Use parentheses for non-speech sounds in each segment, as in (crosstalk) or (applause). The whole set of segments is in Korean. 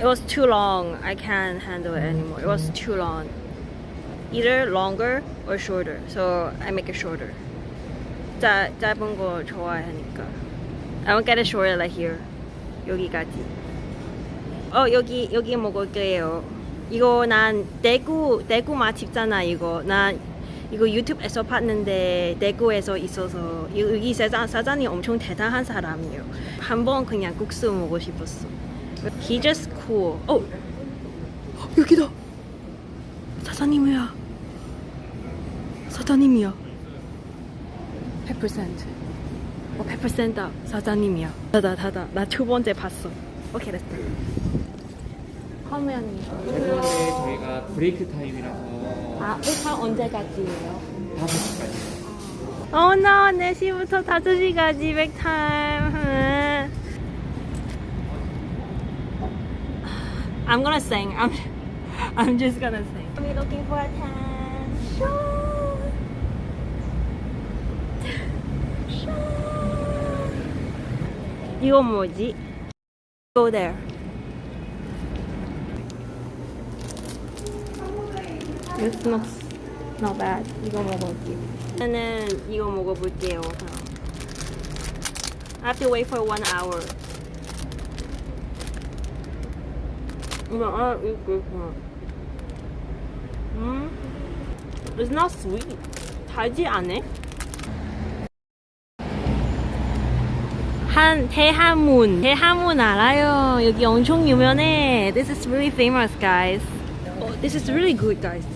It was too long. I can't handle it anymore. It was too long. Either longer or shorter. So I make it shorter. 짜, 짧은 거 좋아하니까. I won't get it shorter like here. 여기까지. 어 여기 여기 먹을게요. 이거 난 대구 대구 맛집잖아 이거. 난 이거 유튜브에서 봤는데 대구에서 있어서 여기 사장 사장이 엄청 대단한 사람이에요. 한번 그냥 국수 먹고 싶었어. He just cool. 어 여기다. 사장님이야. 사장님이야. 100%. 어, 100%다. 사장님이야. 다다 다다. 나 두 번째 봤어. 오케이 됐다. 화면이. 죄송한데 저희가 브레이크 타임이라서 아, 회사 언제까지예요? 5시까지 어, 나 4시부터 5시까지 백타임. I'm gonna sing. I'm, I'm just gonna sing. I'm looking for attention. 이거 뭐지? Go there. This looks not bad. 이거 먹어볼게요. 저는 이거 먹어볼게요. 그럼. I have to wait for one hour. 이거 아 이거 이거. 음, it's not sweet. 달지 않네. 한 대하문 대하문 알아요 여기 엄청 유명해 this is really famous guys oh, this is really good guys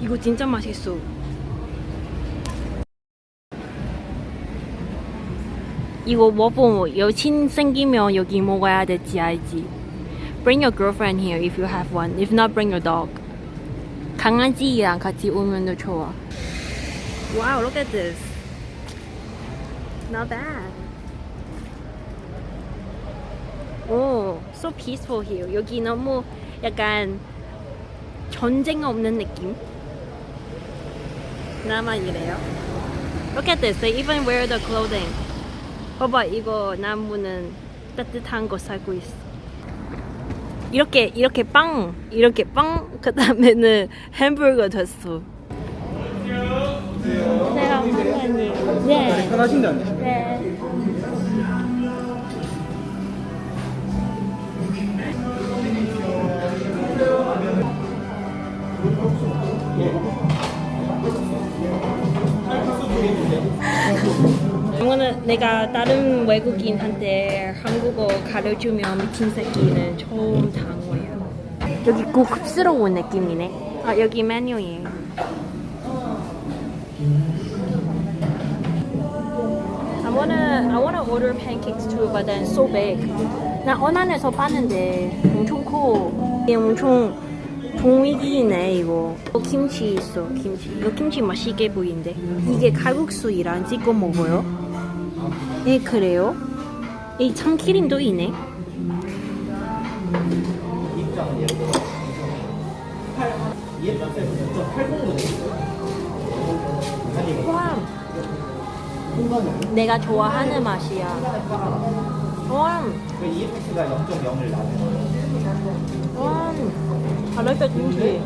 이거 진짜 맛있어 이거 먹고 여친 생기면 여기 먹어야 될지 알지 bring your girlfriend here if you have one if not bring your dog 강아지랑 같이 오면 좋아 wow look at this not bad 오, so peaceful here. 여기 너무 약간 전쟁 없는 느낌. 나만 이래요. Look at this. They even wear the clothing. 봐봐, 이거 나무는 따뜻한 거 살고 있어. 이렇게 이렇게 빵, 이렇게 빵. (laughs) 그 다음에는 햄버거 됐어. 네. 편하신데 안? 네. 이거는 내가 다른 외국인한테 한국어 가르치면 미친 새끼는 처음. 여기 고급스러운 느낌이네. 아 여기 메뉴예요. I wanna I wanna order pancakes too, but then so big. 나 언안에서 봤는데 엄청 커. 이게 엄청 분위기네 이거. 어, 김치 있어 김치. 이거 김치 맛있게 보이는데. 이게 칼국수이랑 찍어 먹어요. 네 그래요? 이 참기름도 있네. 와. 내가 좋아하는 맛이야. 와. 그 EFX가 0.0을 나는 거예요. 와. 잘했다 김치.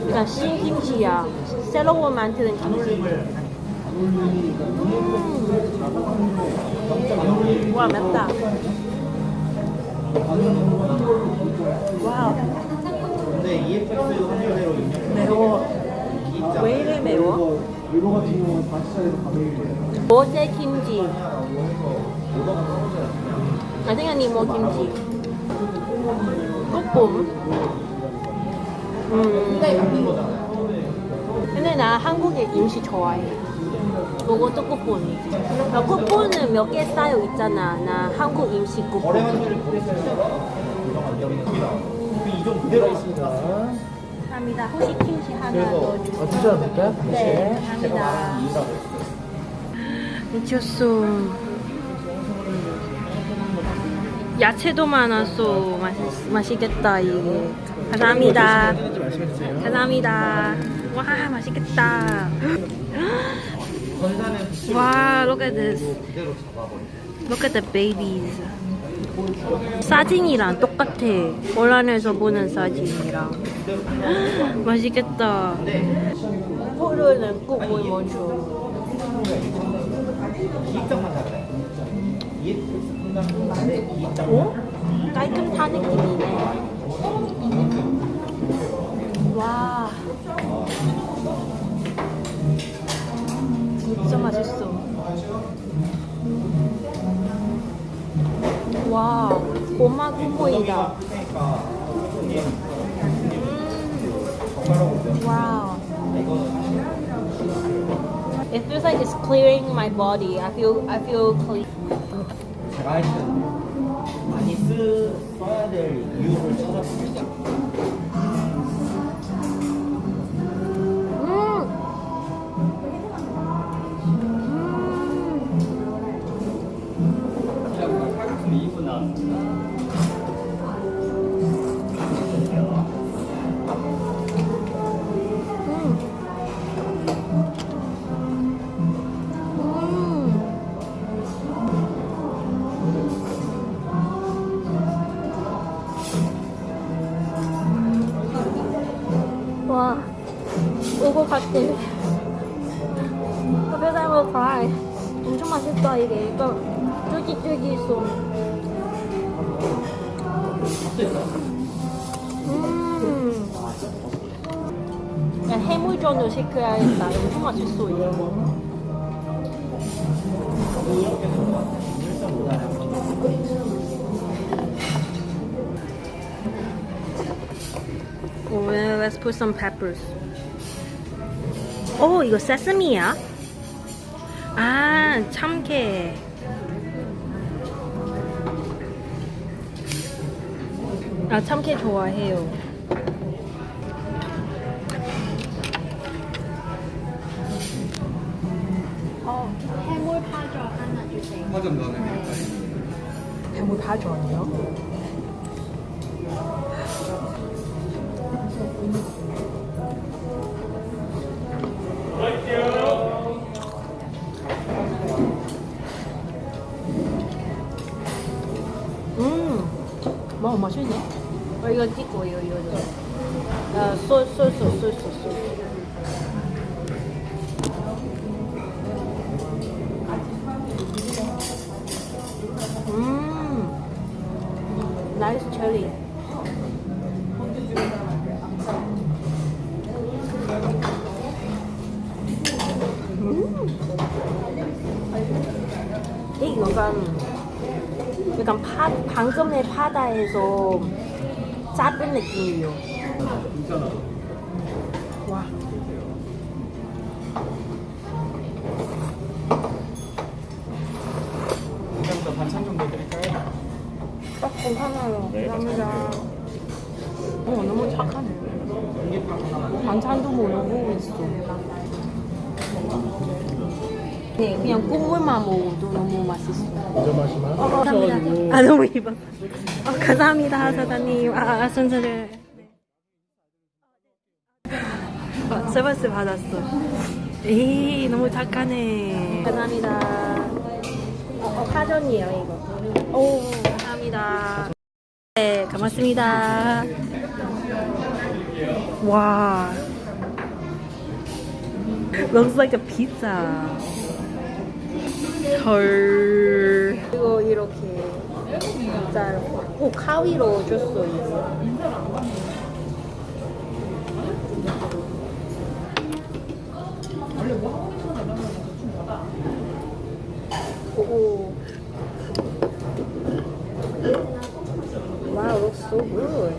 그러니까 신김치야. 새로운 만드는 김치. 음. 와 맵다. 와우. 근데 EFX 환율대로 매워. 왜 이래 매워? 이거 같은 경우는 바시사에서 가격이 어제 김치. Think I need more kimchi. 볶음. 음. 근데 나 한국의 음식 좋아해. 그것도 국본이. 나 국본은 몇 개 쌓여 있잖아. 나 한국. 환율을 보겠어요. 이좀 그대로 있습니다. 감사합니다. 혹시 김치 하나 더 주세요. 어, 추천을 볼까요? 네, 감사합니다. 미쳤어. 야채도 많아서 맛있, 맛있겠다 이게. 감사합니다. 감사합니다. 와 맛있겠다. 와 look at this. Look at the babies. 사진이랑 똑같아. 온라인에서 보는 사진이랑. (gasps) 맛있겠다. 포르는 꼭 먼저. 이입장만 잘해. EFX 상담하는데 이입장. 오? 깔끔 탄 느낌이 그러니까 음. 와우. It feels like it's clearing my body. I feel I feel clean. 제가 하여튼 많이 쓰 써야 될 이유를 찾아봅니다. 음. 와, Cry. 엄청 맛있다 이게. 이거 쫄깃쫄깃 있어. 음. 야, 해물전을 시켜야겠다. 엄청 맛있어 이거. Well, let's put some peppers. 오, 이거 세스미야? 아, 참깨. 아, 참깨 좋아해요. 어, 해물 파전 하나 주세요. 화점 넣어내 해물 다 좋아해요? 뭐 맛있네. 어, 이거 찍고 이거 이거. 이거. 아, 소스 소스 소스 소스. 음, 나이스 cherry. 음. 이 약간 약간 파, 방금의 파다에서 작은 느낌이요. 와. 일단부터 반찬 정도 드릴까요? 딱 괜찮아요. 감사합니다. 어, 너무 착하네. 반찬도 모르고 있어. 네, 그냥 국물만 먹어도 너무 맛있어. 먼저 마시면 어, 감사합니다. 아, 너무 입어. 어, 감사합니다, 사장님. 아, 아 순서를. 어, 서비스 받았어. 에이, 너무 착하네. 감사합니다. 어, 어, 사전이에요, 이거. 오, 감사합니다. 네, 고맙습니다. 와. (laughs) Looks like a pizza. 헐. 이거 이렇게 진짜 오 가위로 줬어 이거. 오. Wow, looks so good.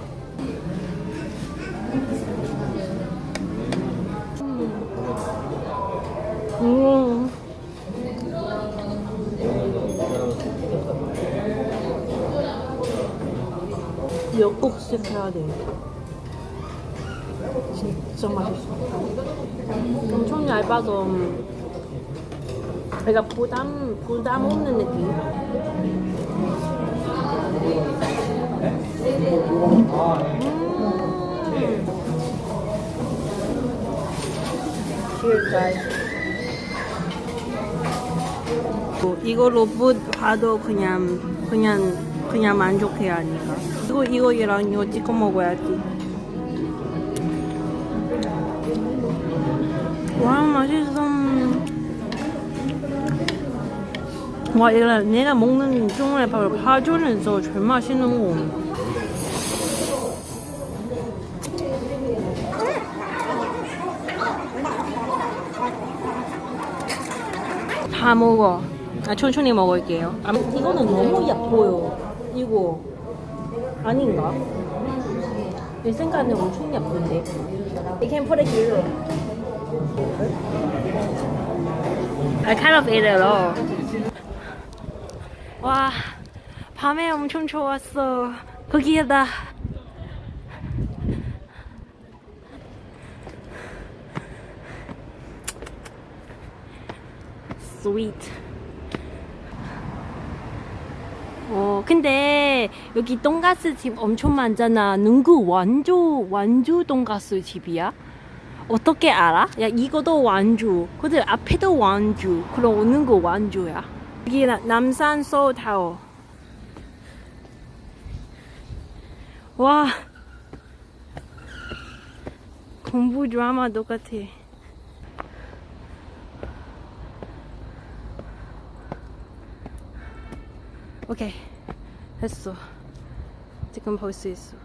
음. 몇국씩 해야 돼. 진짜 맛있어. 엄청 얇아서 내가 부담 부담 없는 느낌. 음. Cheers. 뭐 이거 로봇 봐도 그냥 그냥 그냥 만족해야 하니까. 이거 이거랑 이거 찍어 먹어야지. 와 맛있어. 와 이거 내가 먹는 중에 바로 파전에서 제일 맛있는 거. 다 먹어. 아, 천천히 먹을게요. 아, 이거는 너무 얕보여. 이거 아닌가? 내 생각에는 엄청. You can put it here. I kind of ate it all. 와, 밤에 엄청 좋았어. 거기에다 sweet. 어, 근데 여기 돈가스 집 엄청 많잖아. 누구 완주 완주 돈가스 집이야? 어떻게 알아? 야 이거도 완주. 근데 앞에도 완주. 그럼 어느 거 완주야? 여기 나- 남산 소타워. 와. 공부 드라마 똑같아. 오케이. 됐어. 지금 볼 수 있어.